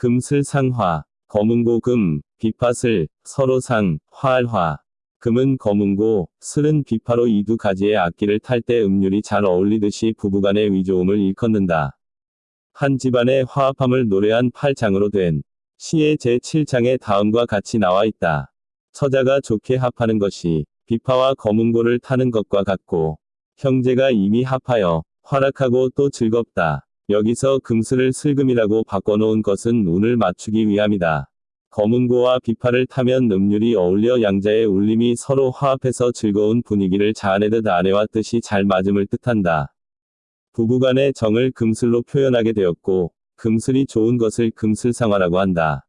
금슬상화, 검은고금, 비파슬, 서로상, 화알화. 금은 검은고, 슬은 비파로 이 두 가지의 악기를 탈 때 음률이 잘 어울리듯이 부부간의 위조음을 일컫는다. 한 집안의 화합함을 노래한 8장으로 된 시의 제7장에 다음과 같이 나와 있다. 처자가 좋게 합하는 것이 비파와 검은고를 타는 것과 같고 형제가 이미 합하여 활약하고 또 즐겁다. 여기서 금슬을 슬금이라고 바꿔놓은 것은 운을 맞추기 위함이다. 검은고와 비파를 타면 음률이 어울려 양자의 울림이 서로 화합해서 즐거운 분위기를 자아내듯 아내와 뜻이 잘 맞음을 뜻한다. 부부간의 정을 금슬로 표현하게 되었고, 금슬이 좋은 것을 금슬상화라고 한다.